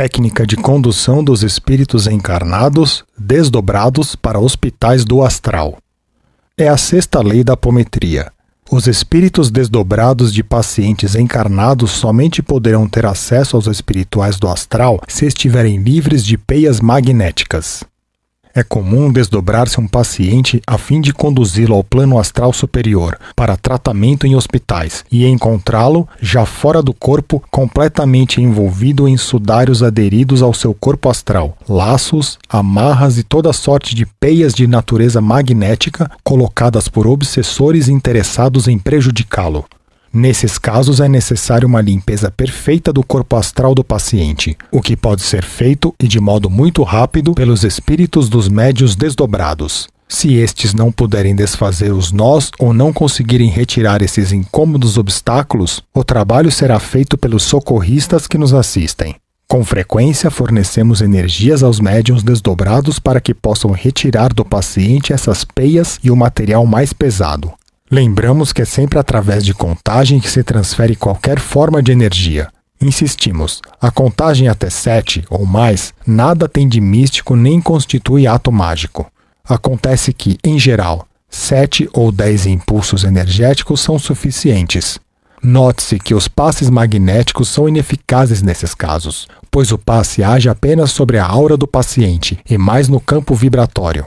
técnica de condução dos espíritos encarnados desdobrados para hospitais do astral. É a sexta lei da apometria. Os espíritos desdobrados de pacientes encarnados somente poderão ter acesso aos espirituais do astral se estiverem livres de peias magnéticas. É comum desdobrar-se um paciente a fim de conduzi-lo ao plano astral superior para tratamento em hospitais e encontrá-lo já fora do corpo, completamente envolvido em sudários aderidos ao seu corpo astral, laços, amarras e toda sorte de peias de natureza magnética colocadas por obsessores interessados em prejudicá-lo. Nesses casos, é necessária uma limpeza perfeita do corpo astral do paciente, o que pode ser feito e de modo muito rápido pelos espíritos dos médios desdobrados. Se estes não puderem desfazer os nós ou não conseguirem retirar esses incômodos obstáculos, o trabalho será feito pelos socorristas que nos assistem. Com frequência, fornecemos energias aos médiums desdobrados para que possam retirar do paciente essas peias e o material mais pesado. Lembramos que é sempre através de contagem que se transfere qualquer forma de energia. Insistimos, a contagem até 7 ou mais nada tem de místico nem constitui ato mágico. Acontece que, em geral, 7 ou 10 impulsos energéticos são suficientes. Note-se que os passes magnéticos são ineficazes nesses casos, pois o passe age apenas sobre a aura do paciente e mais no campo vibratório.